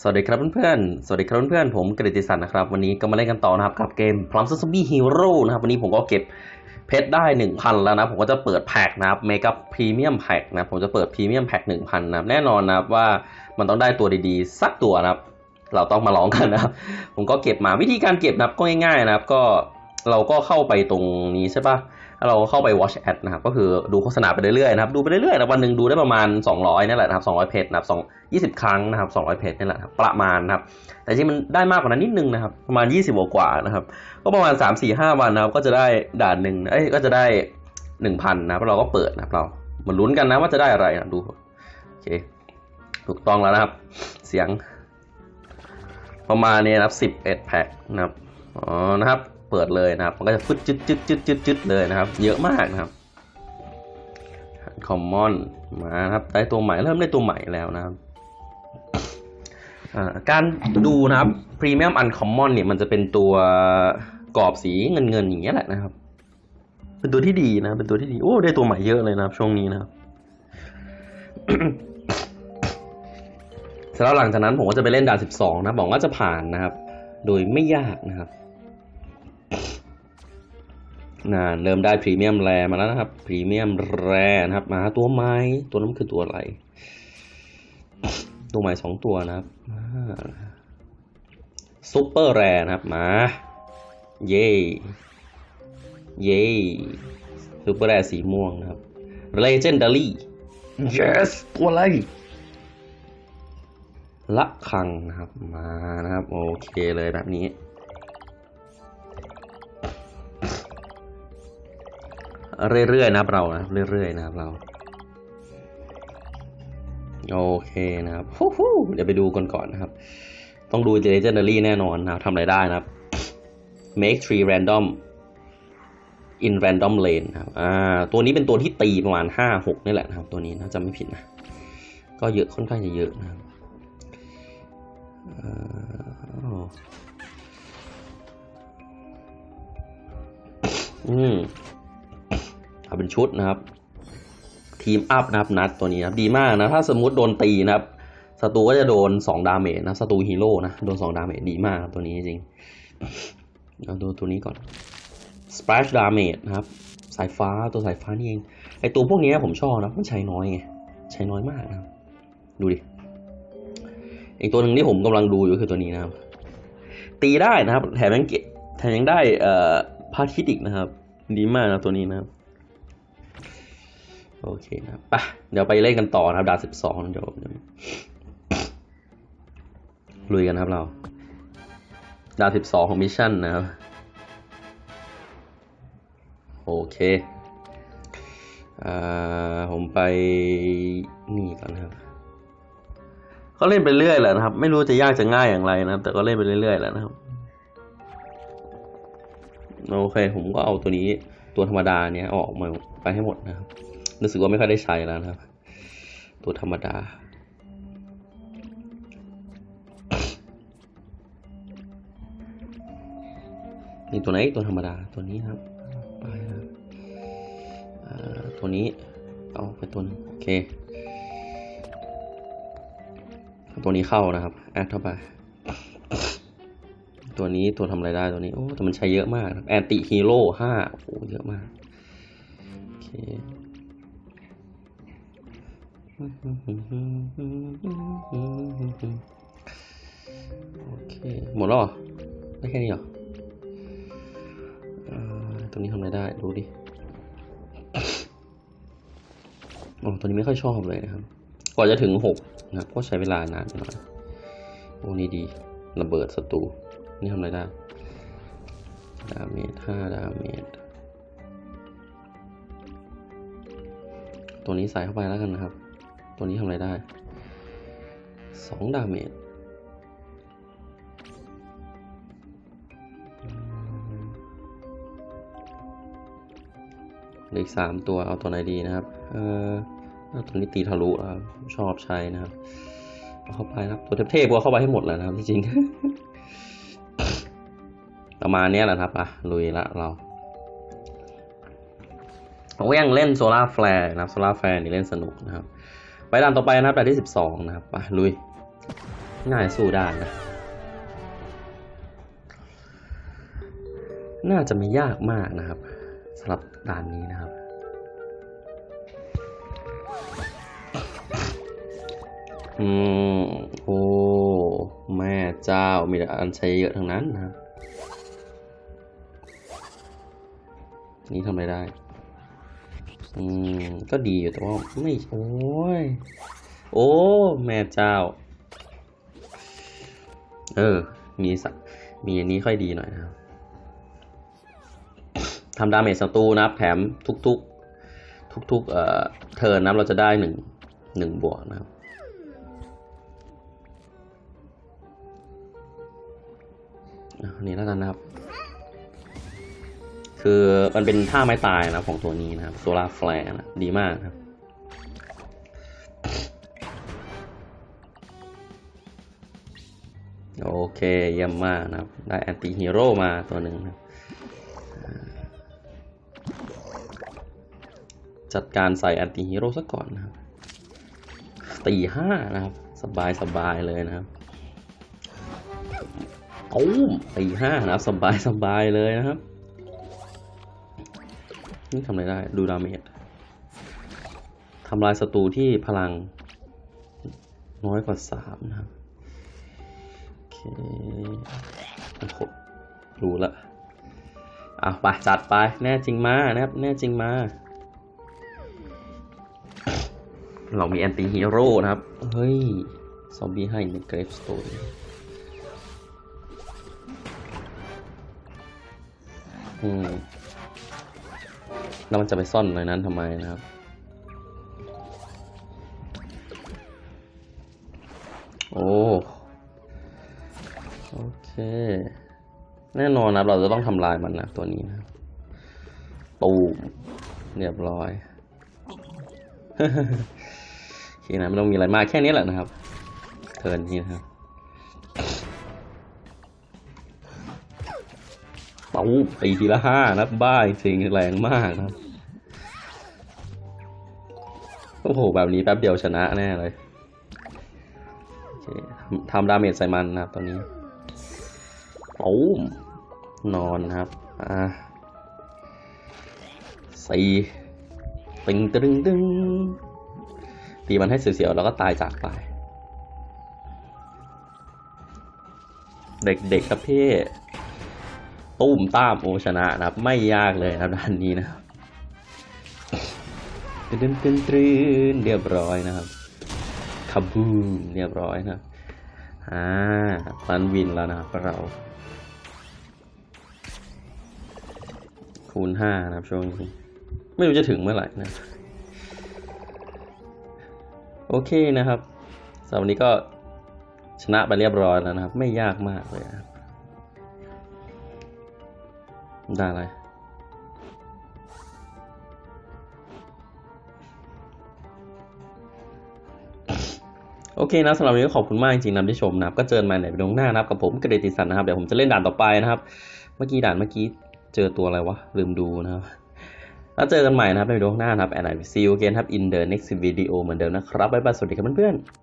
สวัสดีครับเพื่อนๆ สวัสดีครับเพื่อนๆ ผมกฤติสันนะครับ วันนี้ก็มาเล่นกันต่อนะครับกับเกม Plum Zombie Hero นะครับ วันนี้ผมก็เก็บเพชรได้ 1,000 แล้วนะ ผมก็จะเปิดแพ็กนะครับ Mega Premium Pack นะ ผมจะเปิด Premium Pack 1,000 นะแน่นอนนะครับว่ามันต้องได้ตัวดีๆ สักตัวนะครับ เราต้องมาลองกันนะครับ ผมก็เก็บมาวิธีการเก็บนะครับก็ง่ายๆนะครับ ก็เราก็เข้าไปตรงนี้ใช่ปะแล้ว เราเข้าไป watch ad นะครับก็คือดูโฆษณาไปเรื่อยๆนะครับดูไปเรื่อยๆนะวันหนึ่งดูได้ประมาณ 200นี่แหละนะครับ200เพจนะครับ2 20 ครั้งนะครับ200เพจนี่แหละครับประมาณนะครับแต่จริงมันได้มากกว่านั้นนิดนึงนะครับประมาณ 20กว่านะครับก็ประมาณ 3 4 5 วันนะครับก็จะได้ด่านหนึ่งเอ้ยก็จะได้ 1,000นะครับแล้วเราก็เปิดนะครับเรามาลุ้นกันนะว่าจะได้อะไรนะดูโอเคถูกต้องแล้วนะครับ เสียงประมาณนี้นะครับ11แพ็คนะครับอ๋อนะครับ เปิดเลยนะครับ มันก็จะฟึดจึดจึดจึดจึดจึดเลยนะครับ เยอะมากนะครับคอมมอนมาครับได้ตัวใหม่เริ่มได้ตัวใหม่แล้วนะครับการดูนะครับพรีเมียมอันคอมมอนเนี่ยมันจะเป็นตัวกรอบสีเงินเงินๆอย่างเงี้ยแหละนะครับ เป็นตัวที่ดีนะ เป็นตัวที่ดีโอ้ได้ตัวใหม่เยอะเลยนะครับช่วงนี้นะครับเสร็จแล้วหลังจากนั้นผมก็จะไปเล่นด่าน 12 นะบอกว่าจะผ่านนะครับ โดยไม่ยากนะครับ นะเริ่มได้ premium rare มาแล้วนะครับ premium rare นะครับ มาตัวไม้ตัวนั้นคือตัวอะไร ตัวใหม่สองตัวนะครับ super rare นะครับมา เย่เย่ super rare สีม่วงนะครับ Legendary yes ตัวอะไรละคังนะครับมานะครับ โอเคเลยแบบนี้ เรื่อยๆนะครับเรานะเรื่อยๆนะครับเราโอเคนะครับฮู้เดี๋ยวไปดูกันก่อนนะครับ ต้องดู legendary แน่นอนนะครับทำอะไรได้นะครับ make three random in random lane ครับ อ่า ตัวนี้เป็นตัวที่ตีประมาณห้าหกนี่แหละนะครับ ตัวนี้นะจำไม่ผิดนะ ก็เยอะค่อนข้างจะเยอะนะครับอ่าอืม เอาเป็นชุดนะครับ team up นะครับนัดตัวนี้นะครับดีมากนะ ถ้าสมมุติโดนตีนะครับศัตรูก็จะโดน 2 damage นะศัตรูฮีโร่นะโดน 2 damage ดีมากตัวนี้จริงเอาดูตัวนี้ก่อน splash damage นะครับ สายฟ้าตัวสายฟ้านี่เอง ไอตัวพวกนี้ผมชอบนะ มันใช้น้อยไง ใช้น้อยมากนะ ดูดิ อีกตัวหนึ่งที่ผมกำลังดูอยู่คือตัวนี้นะครับ ตีได้นะครับ แถมยังเกะแถมยังได้เอ่อพาทิตอีกนะครับ ดีมากนะตัวนี้นะครับ โอเคนะครับไปเดี๋ยวไปเล่นกันต่อนะครับดาวสิบสองเดี๋ยวลุยกันครับเรา ดาวสิบสองของมิชชั่นนะครับ โอเค อ่า ผมไปนี่ก่อนนะครับก็เล่นไปเรื่อยแหละนะครับ ไม่รู้จะยากจะง่ายอย่างไรนะครับ แต่ก็เล่นไปเรื่อยๆแหละนะครับโอเค ผมก็เอาตัวนี้ตัวธรรมดาเนี้ยออกมาไปให้หมดนะครับ รู้สึกว่าไม่ค่อยได้ใช้แล้วนะครับ ตัวธรรมดา นี่ตัวไหนตัวธรรมดาตัวนี้ครับไปนะครับตัวนี้ เอาไปตัวนึงโอเค ตัวนี้เข้านะครับแอดเข้าไปตัวนี้ตัวทำอะไรได้ตัวนี้ โอ้แต่มันใช้เยอะมากแอนติฮีโร่ห้าโอ้เยอะมาก โอเค โโอเค หมดแล้วเหรอได้แค่นี้เหรอตัวนี้ทำอะไรได้ ดูดิโอ้ตัวนี้ไม่ค่อยชอบเลยนะครับ กว่าจะถึงหกนะครับก็ใช้เวลานานหน่อยโอ้นี่ดี ระเบิดศัตรู นี่ทำอะไรได้ damage ห้า damage ตัวนี้ใส่เข้าไปแล้วกันนะครับ ตัวนี้ทำอะไรได้สองดาเมจเหลืออีกสามตัวเอาตัวไหนดีนะครับ เออเอาตัวนี้ตีทะลุนะครับชอบใช้นะครับ เอาเข้าไปครับ ตัวเทพๆก็เข้าไปให้หมดแล้วนะครับ จริงๆ ประมาณนี้แหละครับ อะ ลุยละเราผมก็ยังเล่น Solar Flare นะครับ Solar Flare นี่เล่นสนุกนะครับ ไปด่านต่อไปนะครับด่านที่สิบสองนะครับไปลุยน่าจะสู้ได้นะ น่าจะไม่ยากมากนะครับสำหรับด่านนี้นะครับ อืมโอ้แม่เจ้ามีแต่อันใช้เยอะทั้งนั้นนะครับ นี่ทำอะไรได้ อืม ก็ดีอยู่แต่ว่าไม่โอ้ย โอ้ แม่เจ้า เออ มีสักมีอันนี้ค่อยดีหน่อยนะครับทำดาเมจศัตรูนะครับ แถมทุกๆ ทุกๆ เอ่อ เทิร์นนะเราจะได้หนึ่งหนึ่งบวกนะครับอันนี้แล้วกันนะครับ คือมันเป็นท่าไม้ตายนะของตัวนี้นะครับ Solar Flare นะดีมากครับโอเคเยี่ยมมากนะครับ ได้ anti-hero มาตัวหนึ่งนะจัดการใส่ anti-hero ซะก่อนนะครับตีห้านะครับ สบายสบายเลยนะครับตูมตีห้านะครับ สบายสบายเลยนะครับ นี่ทำอะไรได้ ดูดาเมจทำลายศัตรูที่พลัง น้อยกว่าสามนะครับ โอเคโอ้โหรู้ละอะไปจัดไป แน่จริงมานะครับ แน่จริงมา เรามีแอนตี้ฮีโร่นะครับ เฮ้ย ซอมบี้ให้ในเกรฟสโตนอืม แล้วมันจะไปซ่อนในนั้นทำไมนะครับ โอ้โอเค แน่นอนนะเราจะต้องทำลายมันนะตัวนี้นะครับตูมเรียบร้อยโอเคนะไม่ต้องมีอะไรมากแค่นี้แหละนะครับ turn นี้นะครับ ป้าตีทีละห้านับบ้าจริงแรงมากนะโอ้โห แบบนี้แป๊บเดียวชนะแน่เลยทำ damage ใส่มันนะครับตอนนี้ปูมนอนนะครับ อ่าสี่ตึงตึงตึงตีมันให้เสียวๆแล้วก็ตายจากไป เด็กๆครับพี่ ตุ้มต้ามโอชนะนะครับ ไม่ยากเลยนะครับด้านนี้นะครับตึ้นตึ้นตึ้นตึ้นเรียบร้อยนะครับคาบูมเรียบร้อยนะครับอ่าพันวินแล้วนะครับเรา คูณห้านะครับช่วงนี้ไม่รู้จะถึงเมื่อไหร่นะ โอเคนะครับสำหรับวันนี้ก็ชนะไปเรียบร้อยแล้วนะครับ ไม่ยากมากเลยนะ ได้อะไร โอเคนะสำหรับวันนี้ขอบคุณมากจริงๆนะที่ชมนะครับ ก็เจอกันใหม่ในวิดีโอหน้านะครับกับผมกระเดติสันนะครับ เดี๋ยวผมจะเล่นด่านต่อไปนะครับ เมื่อกี้ด่านเมื่อกี้เจอตัวอะไรวะ ลืมดูนะครับแล้วเจอกันใหม่นะครับในวิดีโอหน้านะครับ and I will see you again ครับ in the next video เหมือนเดิมนะครับบ๊ายบายสวัสดีครับเพื่อนๆ